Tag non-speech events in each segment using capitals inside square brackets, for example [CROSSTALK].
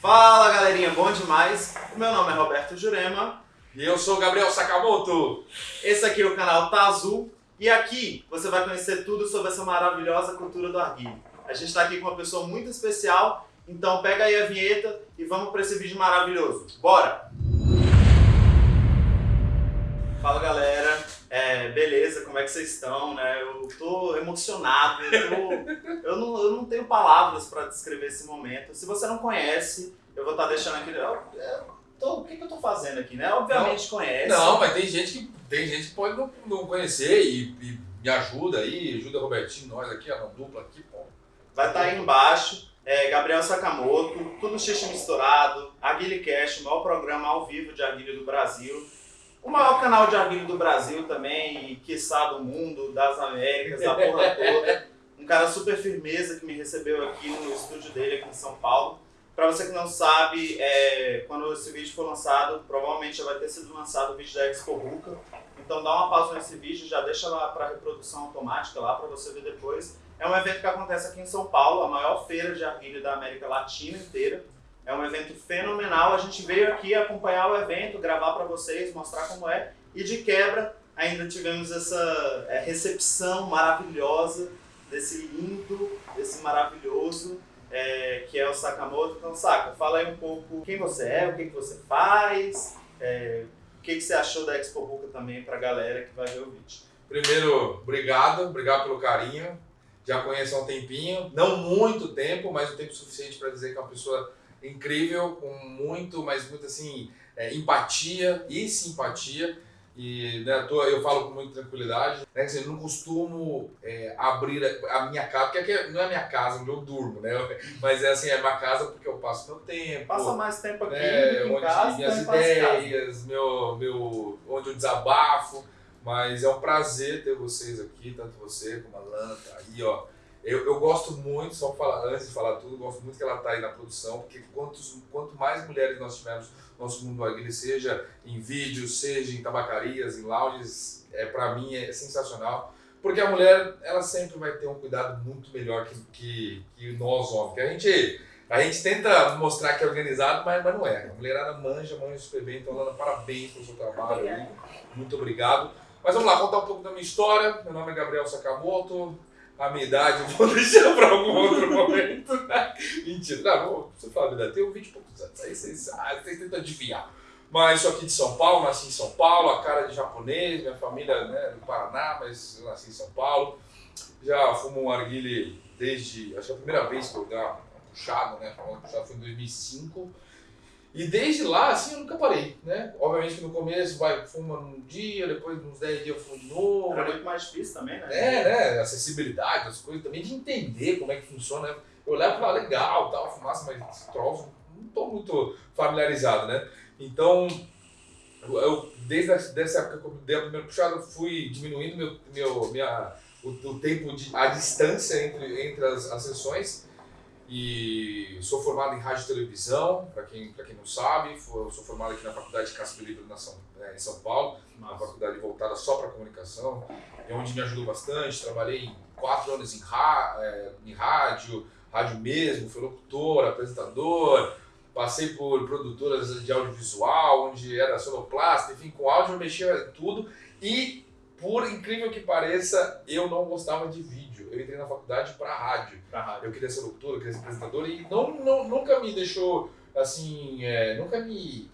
Fala galerinha, bom demais? Meu nome é Roberto Jurema. E eu sou o Gabriel Sakamoto. Esse aqui é o canal Tá Azul. E aqui você vai conhecer tudo sobre essa maravilhosa cultura do arguilho. A gente está aqui com uma pessoa muito especial, então pega aí a vinheta e vamos para esse vídeo maravilhoso. Bora! Fala galera, é, beleza, como é que vocês estão? Né? Eu tô emocionado, eu, tô, eu, não, eu não tenho palavras para descrever esse momento. Se você não conhece, eu vou estar tá deixando aqui. Eu, eu tô, o que, que, eu tô fazendo aqui, né? Obviamente não, conhece. Não, mas tem gente que, tem gente que pode não, não conhecer e, e, me ajuda aí, ajuda o Robertinho, nós aqui, a dupla aqui, pô. Vai estar tá aí embaixo. É, Gabriel Sakamoto, tudo xixi misturado, Aguile Cash, o maior programa ao vivo de Aguile do Brasil. O maior canal de arguilho do Brasil também, e quiçá do mundo, das Américas, da porra [LAUGHS] toda. Um cara super firmeza que me recebeu aqui no estúdio dele, aqui em São Paulo. Para você que não sabe, é, quando esse vídeo for lançado, provavelmente já vai ter sido lançado o vídeo da Expo Ruka. Então dá uma pausa nesse vídeo, já deixa lá para reprodução automática lá para você ver depois. É um evento que acontece aqui em São Paulo, a maior feira de arguilho da América Latina inteira. É um evento fenomenal. A gente veio aqui acompanhar o evento, gravar para vocês, mostrar como é. E de quebra, ainda tivemos essa é, recepção maravilhosa desse lindo, desse maravilhoso, é, que é o Sakamoto. Então, Saka, fala aí um pouco quem você é, o que, que você faz, é, o que, que você achou da Expo Ruka também para a galera que vai ver o vídeo. Primeiro, obrigado, obrigado pelo carinho. Já conheço há um tempinho, não muito tempo, mas o tempo suficiente para dizer que é uma pessoa incrível, com muito, mas muito assim, é, empatia e simpatia. E né, eu falo com muita tranquilidade. Né, assim, eu não costumo é, abrir a, a, minha casa, porque aqui não é minha casa onde eu durmo, né? [LAUGHS] Mas é assim, é minha casa porque eu passo meu tempo. Passa mais tempo aqui né, onde casa, minhas ideias, meu, meu, onde eu desabafo. Mas é um prazer ter vocês aqui, tanto você como a Lanta, tá aí, ó eu, eu gosto muito, só falar, antes de falar tudo, gosto muito que ela está aí na produção, porque quantos, quanto mais mulheres nós tivermos no nosso mundo aguile, seja em vídeos, seja em tabacarias, em lounges, é, para mim é sensacional. Porque a mulher, ela sempre vai ter um cuidado muito melhor que, que, que nós homens. Que a gente, a gente tenta mostrar que é organizado, mas, mas não é. A mulherada manja, manja super bem. Então, Lana, parabéns pelo seu trabalho. Aí. Muito obrigado. Mas vamos lá, contar um pouco da minha história. Meu nome é Gabriel Sakamoto, a minha idade, eu vou [LAUGHS] deixar para algum outro [LAUGHS] momento. Né? Mentira, não, você fala a verdade, tenho 20 e poucos anos, aí vocês, ah, vocês tentam adivinhar. Mas sou aqui de São Paulo, nasci em São Paulo, a cara de japonês, minha família né, do Paraná, mas eu nasci em São Paulo. Já fumo um arguile desde, acho que é a primeira vez que eu dei uma puxada, né, uma puxada foi em 2005. E desde lá, assim, eu nunca parei, né? Obviamente que no começo vai, fuma um dia, depois uns 10 dias eu fumo de novo. Era muito mais difícil também, né? É, né? Acessibilidade, as coisas também, de entender como é que funciona. Eu levo e falo, legal, tal, fumaça, mas troço, não estou muito familiarizado, né? Então, eu, desde essa época que eu dei a primeira puxada, eu fui diminuindo meu, meu, minha, o, o tempo, de, a distância entre, entre as, as sessões e sou formado em rádio e televisão, para quem, quem não sabe, sou formado aqui na Faculdade de Casper Livre é, em São Paulo, Nossa. uma faculdade voltada só para comunicação, é onde me ajudou bastante, trabalhei quatro anos em, é, em rádio, rádio mesmo, fui locutor, apresentador, passei por produtoras de audiovisual, onde era sonoplasta, enfim, com áudio eu mexia tudo e, por incrível que pareça, eu não gostava de vídeo eu entrei na faculdade para rádio. rádio. Eu queria ser locutor, eu queria ser apresentador e não, não, nunca me deixou, assim, é, nunca me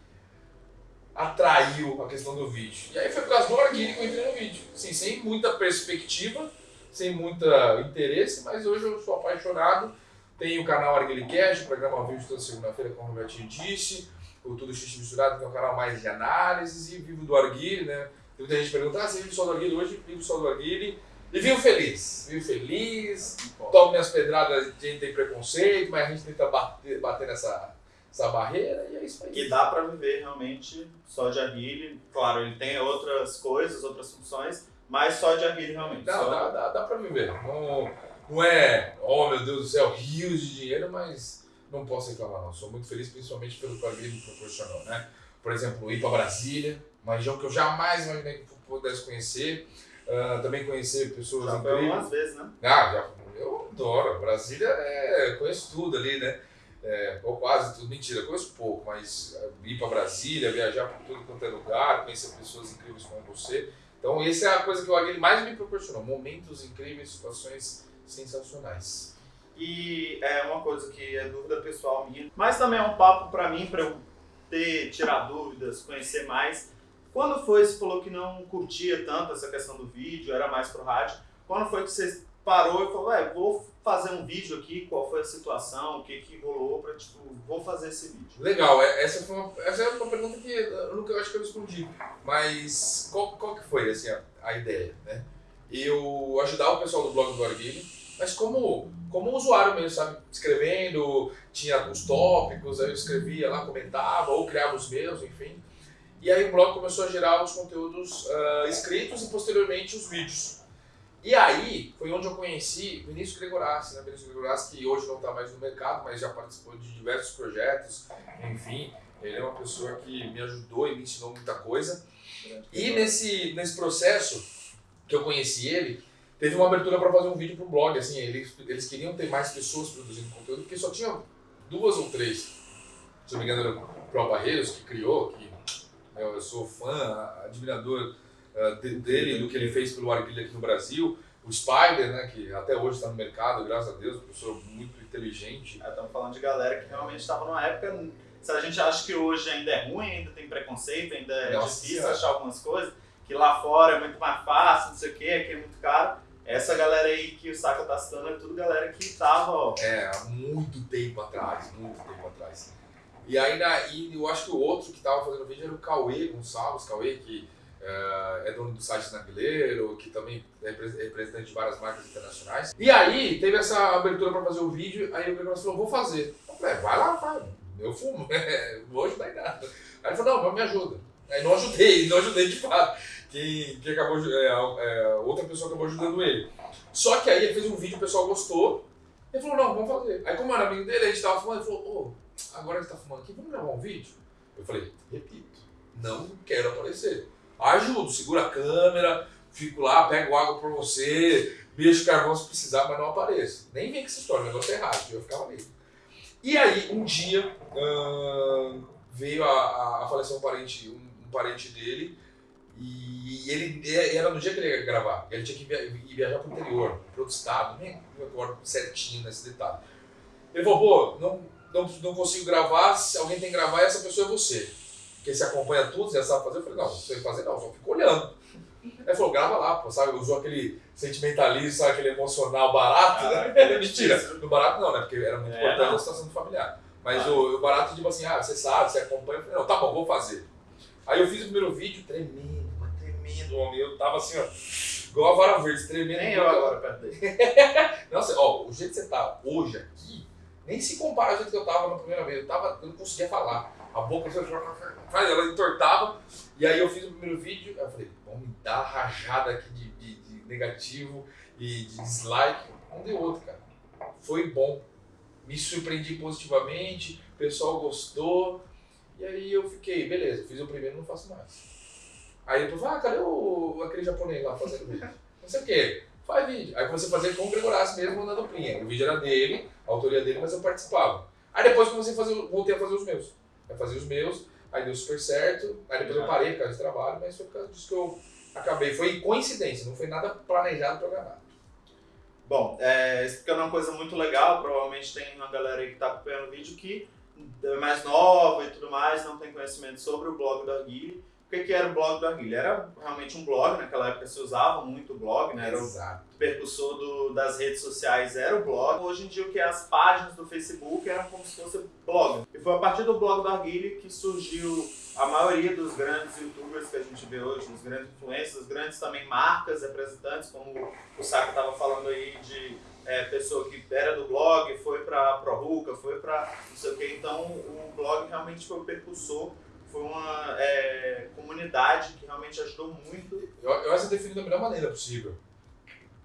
atraiu a questão do vídeo. E aí foi por causa do Arguile que eu entrei no vídeo. Assim, sem muita perspectiva, sem muito interesse, mas hoje eu sou apaixonado. Tenho o canal Arguile Cash, programa vídeo toda segunda-feira, como o Robertinho disse. O Tudo Xixi Misturado, que é um canal mais de análises, e vivo do Arguile, né? Tem muita gente pergunta, ah, você vive só do Arguile? Hoje vivo só do Arguile. E viu feliz, viu feliz, tomo minhas pedradas, a gente tem preconceito, mas a gente tenta bater, bater nessa, essa barreira e é isso aí. E dá para viver realmente só de arguile, claro, ele tem outras coisas, outras funções, mas só de arguile realmente. Dá, só... dá, dá, dá para viver. Não, não é, oh meu Deus do céu, rios de dinheiro, mas não posso reclamar não. Sou muito feliz, principalmente pelo que o arguile me proporcionou, né? Por exemplo, ir para Brasília, uma região que eu jamais imaginei que pudesse conhecer. Uh, também conhecer pessoas já incríveis. algumas vezes, né? Ah, já, eu adoro. Brasília, é, conheço tudo ali, né? É, ou quase tudo, mentira, conheço pouco, mas é, ir para Brasília, viajar por tudo quanto é lugar, conhecer pessoas incríveis como você. Então, essa é a coisa que o Aguilha mais me proporcionou: momentos incríveis, situações sensacionais. E é uma coisa que é dúvida pessoal minha, mas também é um papo para mim, para eu ter, tirar dúvidas, conhecer mais. Quando foi, você falou que não curtia tanto essa questão do vídeo, era mais pro rádio. Quando foi que você parou e falou, ué, vou fazer um vídeo aqui, qual foi a situação, o que que rolou para tipo, vou fazer esse vídeo. Legal, é, essa foi uma, essa é uma pergunta que eu nunca eu acho que eu respondi, mas qual, qual que foi assim, a, a ideia, né? Eu ajudar o pessoal do blog do Arguilho, mas como, como usuário mesmo, sabe? Escrevendo, tinha os tópicos, aí eu escrevia lá, comentava, ou criava os meus, enfim. E aí o blog começou a gerar os conteúdos uh, escritos e posteriormente os vídeos. E aí foi onde eu conheci Vinícius Gregorassi, né? Vinícius Gregorassi que hoje não está mais no mercado, mas já participou de diversos projetos, enfim, ele é uma pessoa que me ajudou e me ensinou muita coisa. E nesse, nesse processo que eu conheci ele, teve uma abertura para fazer um vídeo para o blog, assim, eles, eles queriam ter mais pessoas produzindo conteúdo, porque só tinha duas ou três, se não me engano era o Pro Barreiros que criou, que eu sou fã, admirador uh, dele, do que ele fez pelo Arguilha aqui no Brasil. O Spider, né, que até hoje está no mercado, graças a Deus, professor muito inteligente. É, estamos falando de galera que realmente estava numa época. Se a gente acha que hoje ainda é ruim, ainda tem preconceito, ainda é Nossa, difícil achar algumas coisas, que lá fora é muito mais fácil, não sei o quê, aqui é muito caro. Essa galera aí que o Saka tá citando é tudo galera que tava, ó. É, há muito tempo atrás, muito tempo atrás. E aí na, e eu acho que o outro que tava fazendo vídeo era o Cauê Gonçalves, Cauê, que Uh, é dono do site Nagleiro, que também é representante de várias marcas internacionais. E aí teve essa abertura para fazer o vídeo, aí o Gregory falou, vou fazer. Eu falei, vai lá, vai, eu fumo, [LAUGHS] vou ajudar em nada. Aí ele falou, não, mas me ajuda. Aí não ajudei, [LAUGHS] não ajudei de fato. Quem, quem acabou, é, é, outra pessoa acabou ajudando ele. Só que aí ele fez um vídeo, o pessoal gostou, ele falou, não, vamos fazer. Aí como era amigo dele, a gente tava fumando, ele falou, ô, oh, agora que tá fumando aqui, vamos gravar um vídeo? Eu falei, repito, não quero aparecer ajudo, segura a câmera, fico lá, pego água pra você, beijo carvão se precisar, mas não apareço. Nem vem com essa história, o negócio é errado, eu ficava ali. E aí, um dia, veio a, a, falecer um parente, um, um, parente dele, e ele era no dia que ele ia gravar, ele tinha que via, viajar pro interior, para outro estado, nem me recordo certinho nesse detalhe. Ele falou, pô, não, não, não consigo gravar, se alguém tem que gravar, essa pessoa é você porque você acompanha tudo, você já sabe fazer. Eu falei, não, não sei fazer não, só fico olhando. Aí falou, grava lá, pô, sabe? Usou aquele sentimentalismo, sabe? Aquele emocional barato, ah, né? É [LAUGHS] mentira. No barato não, né? Porque era muito é, importante não. a situação do familiar. Mas ah. o, o, barato, tipo assim, ah, você sabe, você acompanha. Eu falei, não, tá bom, vou fazer. Aí eu fiz o primeiro vídeo, tremendo, mas tremendo, homem. Eu tava assim, ó, igual a vara verde, tremendo. Nem eu agora perto dele. [LAUGHS] Nossa, ó, o jeito que você tá hoje aqui, nem se compara ao jeito que eu tava na primeira vez. Eu, tava, eu não conseguia falar. A boca, ela entortava. E aí eu fiz o primeiro vídeo, eu falei, vamos me dar rajada aqui de, de, de, negativo e de dislike. Não deu outro, cara. Foi bom. Me surpreendi positivamente, o pessoal gostou. E aí eu fiquei, beleza, fiz o primeiro não faço mais. Aí depois, ah, cadê o, aquele japonês lá fazendo vídeo? Não sei o quê. Faz vídeo. Aí comecei a fazer com o Gregorassi mesmo, mandando plinha. O vídeo era dele, a autoria dele, mas eu participava. Aí depois comecei a fazer, voltei a fazer os meus. Eu fazia os meus, aí deu super certo, aí depois eu parei por causa de trabalho, mas foi por causa disso que eu acabei. Foi coincidência, não foi nada planejado, programado. Bom, é, explicando uma coisa muito legal, provavelmente tem uma galera aí que está acompanhando o vídeo que é mais nova e tudo mais, não tem conhecimento sobre o blog da Arguile que, que era o blog do Arguilha? Era realmente um blog, naquela época se usava muito o blog, né? Era Exato. o percussor do, das redes sociais, era o blog. Hoje em dia o que é as páginas do Facebook eram como se fosse blog. E foi a partir do blog do Arguilha que surgiu a maioria dos grandes youtubers que a gente vê hoje, dos grandes influencers, grandes também marcas, representantes, como o Saka estava falando aí de é, pessoa que era do blog, foi para a Ruka, foi para não sei o que. Então o blog realmente foi o percussor foi uma é, comunidade que realmente ajudou muito. Eu, eu acho que definido da melhor maneira possível.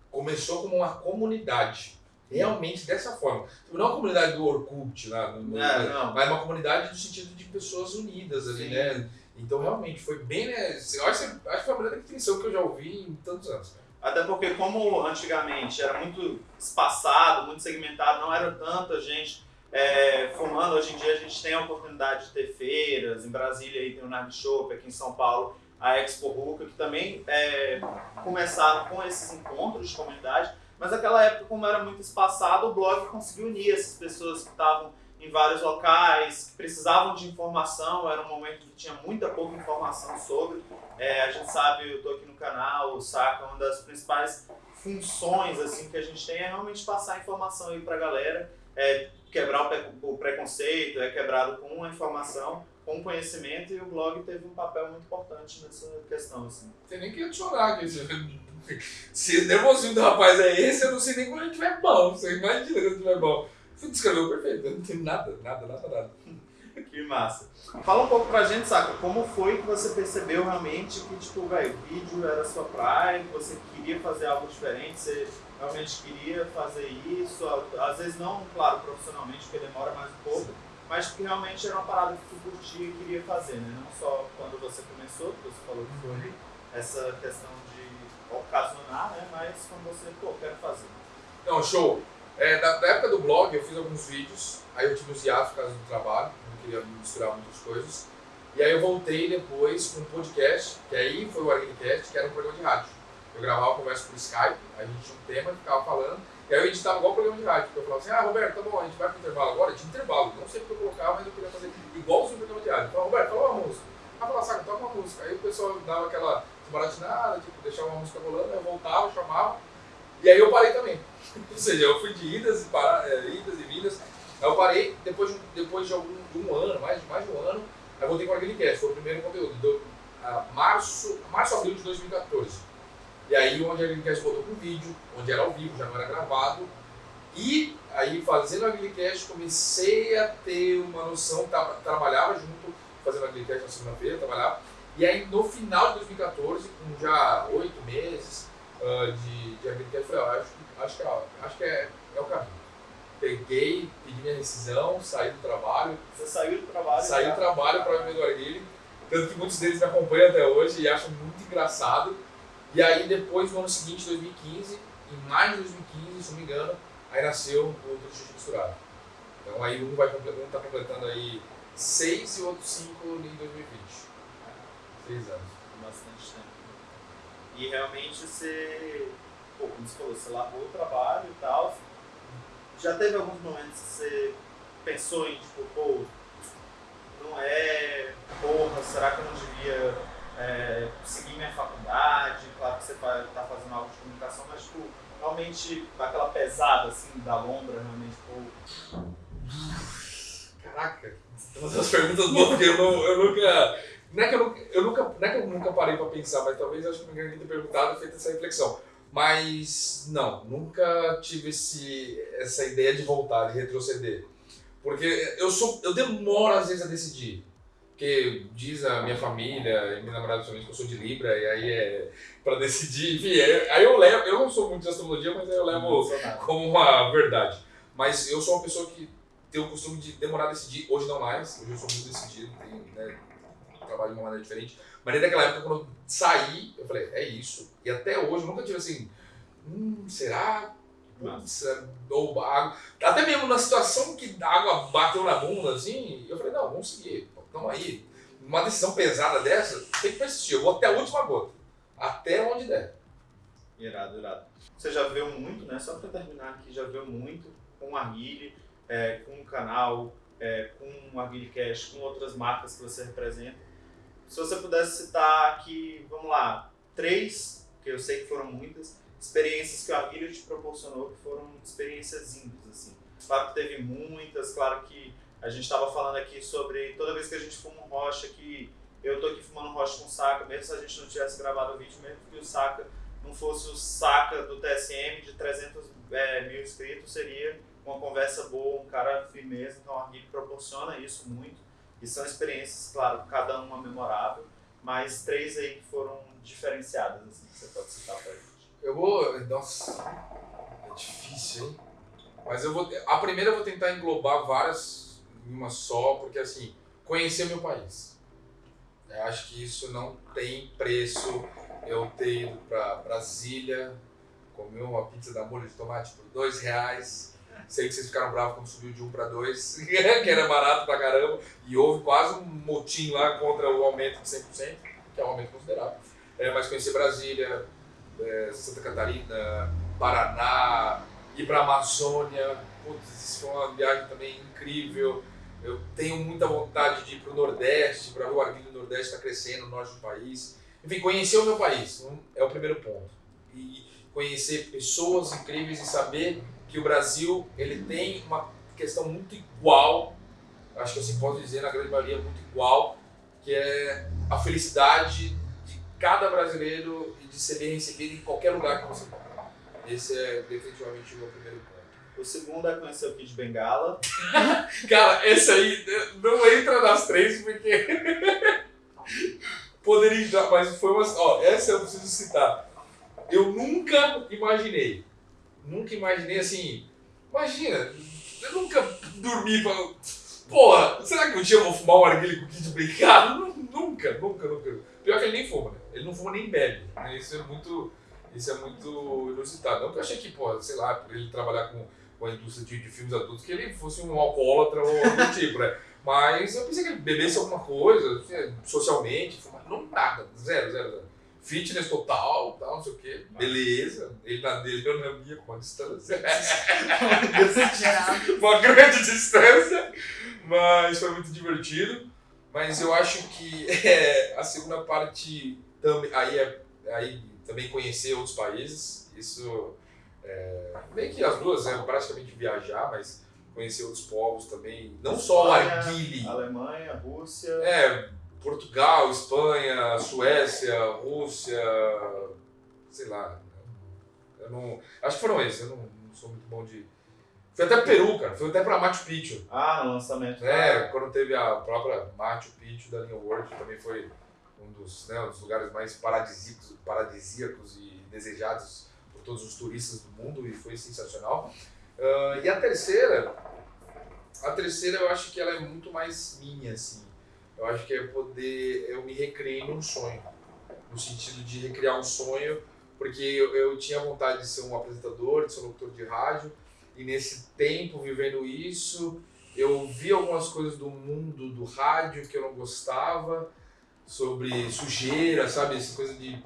Começou como uma comunidade. Realmente dessa forma. Tipo, não uma comunidade do Orkut, lá, no, é, não. mas uma comunidade no sentido de pessoas unidas ali, Sim. né? Então realmente foi bem, né? Eu acho, acho que foi a melhor definição que eu já ouvi em tantos anos. Até porque como antigamente era muito espaçado, muito segmentado, não era tanta gente é, fumando. Hoje em dia a gente tem a oportunidade de ter feiras, em Brasília aí tem o Nag Shop, aqui em São Paulo a Expo Ruca, que também é, começaram com esses encontros de comunidade, mas naquela época, como era muito espaçado, o blog conseguiu unir essas pessoas que estavam em vários locais, que precisavam de informação, era um momento que tinha muita pouca informação sobre. É, a gente sabe, eu estou aqui no canal, saca, uma das principais funções assim que a gente tem é realmente passar informação aí para a galera, é, quebrar o, preconceito, é quebrado com a informação, com conhecimento, e o blog teve um papel muito importante nessa questão. Assim. Tem nem que adicionar, que [LAUGHS] se o nervosinho do rapaz é esse, eu não sei nem quando ele estiver bom, você imagina quando ele estiver bom. Descreveu perfeito, não tem nada, nada, nada, nada. [LAUGHS] que massa. Fala um pouco pra gente, saca, como foi que você percebeu realmente que, tipo, velho, vídeo era sua praia, que você queria fazer algo diferente, você realmente queria fazer isso, às vezes não, claro, profissionalmente, porque demora mais um pouco, mas que realmente era uma parada que tu curtia e queria fazer, né? Não só quando você começou, que você falou que foi essa questão de ocasionar, né? Mas quando você, pô, quero fazer. Não, show. É, da, da, época do blog eu fiz alguns vídeos, aí eu tive uns hiatos por causa do trabalho, não queria misturar muitas coisas. E aí eu voltei depois com um podcast, que aí foi o Arguinicast, que era um programa de rádio. Eu gravava conversa por Skype, a gente tinha um tema, ficava falando, e aí eu editava igual programa de rádio, porque eu falava assim, ah, Roberto, tá bom, a gente vai pro intervalo agora, tinha intervalo, não sei o que eu colocava, mas eu queria fazer igual o programa de rádio. Eu falava, Roberto, fala uma música. Ah, falava, saca, toca uma música. Aí o pessoal dava aquela desbaratinada, tipo, deixava uma música rolando, eu voltava, chamava, e aí eu parei também. [LAUGHS] Ou seja, eu fui de idas e, para, é, idas e vindas, aí eu parei, depois, de, depois de, algum, de um ano, mais, mais de um ano, aí voltei com o Arguinicast, foi o primeiro conteúdo, do, a março, março, abril de 2014. E aí onde a Agrilicast voltou com vídeo, onde era ao vivo, já não era gravado. E aí fazendo a Agrilicast comecei a ter uma noção, tra trabalhava junto, fazendo a Agrilicast na segunda-feira, trabalhava. E aí no final de 2014, com já oito meses uh, de, de Agrilicast, eu falei, acho, acho que, é, acho que é, é o caminho. Peguei, pedi minha rescisão, saí do trabalho. Você saiu do trabalho? Saí do trabalho para o Arguile. Tanto que muitos deles me acompanham até hoje e acham muito engraçado e aí depois, no ano seguinte, 2015, em maio de 2015, se não me engano, aí nasceu o outro xixi misturado. Então aí um vai um está completando aí seis e outro cinco em 2020. Seis anos. Bastante tempo. E realmente você, pô, como você falou, você largou o trabalho e tal. Já teve alguns momentos que você pensou em, tipo, pô, não é, porra, será que eu não devia é, seguir minha faculdade, claro que você está fazendo algo de comunicação, mas tipo, realmente aquela pesada assim da lombra, realmente, pô. Caraca, umas perguntas boas porque eu, não, eu nunca. Não é, que eu, nunca, eu nunca, não é que eu nunca parei para pensar, mas talvez acho que ninguém tenha perguntado feito essa reflexão. Mas não, nunca tive esse, essa ideia de voltar, de retroceder. Porque eu sou eu demoro às vezes a decidir. Porque diz a minha família e minha namorada principalmente que eu sou de Libra, e aí é para decidir, enfim, é, aí eu levo, eu não sou muito de astrologia, mas aí eu levo como uma verdade. Mas eu sou uma pessoa que tem o costume de demorar a decidir, hoje não mais, hoje eu sou muito decidido, tenho, né, trabalho de uma maneira diferente. Mas desde aquela época, quando eu saí, eu falei, é isso. E até hoje, eu nunca tive assim, hum, será? Putz, é, ou água. Até mesmo na situação que a água bateu na bunda, assim, eu falei, não, vamos seguir então aí, uma decisão pesada dessa, tem que persistir. Eu vou até a última gota. Até onde der. Irado, irado. Você já viu muito, né? Só para terminar aqui, já viu muito com a Arguile, é, com o canal, é, com Arguile Cash, com outras marcas que você representa. Se você pudesse citar aqui, vamos lá, três, que eu sei que foram muitas, experiências que o Arguile te proporcionou, que foram experiências índias, assim. Claro que teve muitas, claro que a gente estava falando aqui sobre toda vez que a gente fuma um rocha, que eu tô aqui fumando rocha com saca, mesmo se a gente não tivesse gravado o vídeo, mesmo que o saca não fosse o saca do TSM de 300 é, mil inscritos, seria uma conversa boa, um cara firmeza. Então a RIP proporciona isso muito. E são experiências, claro, cada uma memorável, mas três aí que foram diferenciadas, assim, que você pode citar pra gente. Eu vou. Nossa, é difícil, hein? Mas eu vou. A primeira eu vou tentar englobar várias em uma só, porque assim, conhecer meu país. Eu acho que isso não tem preço. Eu ter ido para Brasília, comer uma pizza da molho de tomate por dois reais, Sei que vocês ficaram bravos quando subiu de 1 para 2, que era barato pra caramba. E houve quase um motim lá contra o aumento de 100%, que é um aumento considerável. É, mas conhecer Brasília, é, Santa Catarina, Paraná, ir pra Amazônia. Putz, isso foi uma viagem também incrível. Eu tenho muita vontade de ir pro Nordeste, para ver o arguilho do Nordeste está crescendo no norte do país. Enfim, conhecer o meu país é o primeiro ponto. E conhecer pessoas incríveis e saber que o Brasil ele tem uma questão muito igual, acho que assim posso dizer na grande maioria muito igual, que é a felicidade de cada brasileiro e de ser bem recebido em qualquer lugar que você vai. Esse é definitivamente o meu primeiro ponto. O segundo é conhecer o Kid Bengala. [LAUGHS] Cara, esse aí não entra nas três porque [LAUGHS] poderia entrar, mas foi uma. Ó, essa eu preciso citar. Eu nunca imaginei nunca imaginei assim. Imagina, eu nunca dormi pra. Porra, será que um dia eu vou fumar um arguilho com kit brincado? Nunca, nunca, nunca. Pior que ele nem fuma, né? Ele não fuma nem bebe. Né? Isso é muito. Isso é muito inusitado. Não que eu achei que, pô, sei lá, por ele trabalhar com, com a indústria de, de filmes adultos, que ele fosse um alcoólatra ou algum [LAUGHS] tipo, né? Mas eu pensei que ele bebesse alguma coisa, assim, socialmente, fumar. Não, nada. Zero, zero, zero fitness total, tal, não sei o quê. Beleza. Ele na dele, eu na minha, com a distância. [LAUGHS] Uma grande distância. Mas foi muito divertido. Mas eu acho que é, a segunda parte também, aí, é, aí também conhecer outros países. Isso é, meio que as duas, é praticamente viajar, mas conhecer outros povos também. Não só o Arguile. Alemanha, Rússia. É, Portugal, Espanha, Suécia, Rússia, sei lá. Eu não, acho que foram esses, eu não, não sou muito bom de. Foi até Peru, cara. Foi até pra Machu Picchu. Ah, no lançamento. É, quando teve a própria Machu Picchu da linha World, também foi um dos, né, um dos lugares mais paradisíacos, paradisíacos e desejados por todos os turistas do mundo e foi sensacional. Uh, e a terceira, a terceira eu acho que ela é muito mais minha, assim. Eu acho que é poder, eu me recriei num sonho, no sentido de recriar um sonho, porque eu, eu tinha vontade de ser um apresentador, de ser um locutor de rádio, e nesse tempo vivendo isso, eu vi algumas coisas do mundo do rádio que eu não gostava, sobre sujeira, sabe, essa coisa de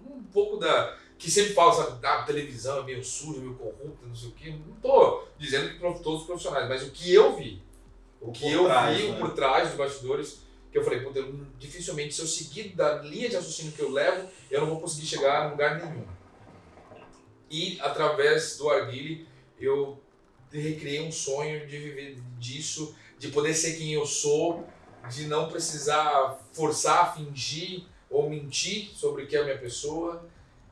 um pouco da que sempre fala, sabe, a televisão é meio suja, meio corrupta, não sei o quê. Não tô dizendo que todos os profissionais, mas o que eu vi o que eu trás, vi né? por trás dos bastidores, que eu falei, eu, dificilmente, se eu seguir da linha de raciocínio que eu levo, eu não vou conseguir chegar a lugar nenhum. E através do Arguile, eu recriei um sonho de viver disso, de poder ser quem eu sou, de não precisar forçar, fingir ou mentir sobre o que é a minha pessoa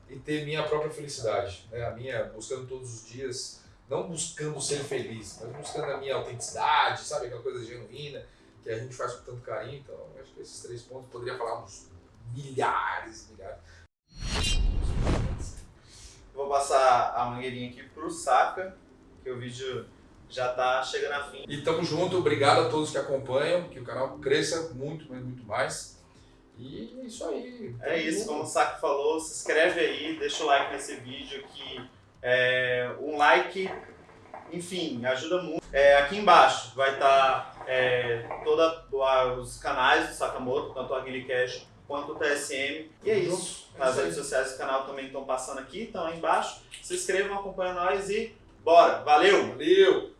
e ter minha própria felicidade, né? a minha buscando todos os dias não buscando ser feliz, mas buscando a minha autenticidade, sabe? Aquela coisa genuína que a gente faz com tanto carinho. Então, acho que esses três pontos poderia falar uns milhares, milhares. Vou passar a mangueirinha aqui pro Saca, que o vídeo já tá chegando a fim. E tamo junto, obrigado a todos que acompanham, que o canal cresça muito, mas muito mais. E é isso aí. É isso, como o Saca falou, se inscreve aí, deixa o like nesse vídeo que é, um like, enfim, ajuda muito. É, aqui embaixo vai estar tá, é, todos os canais do Sakamoto, tanto o AguiliCash quanto o TSM. E é isso. As redes sociais do canal também estão passando aqui, estão aí embaixo. Se inscrevam, acompanhem nós e bora! Valeu! Valeu!